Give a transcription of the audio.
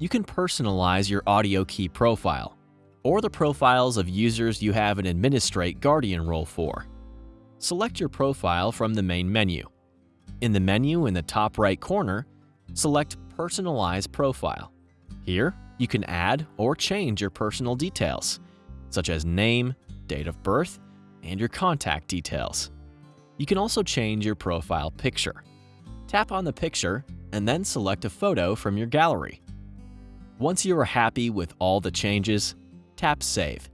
you can personalize your audio key profile or the profiles of users you have an Administrate Guardian role for. Select your profile from the main menu. In the menu in the top right corner, select Personalize Profile. Here, you can add or change your personal details, such as name, date of birth, and your contact details. You can also change your profile picture. Tap on the picture and then select a photo from your gallery. Once you are happy with all the changes, tap Save.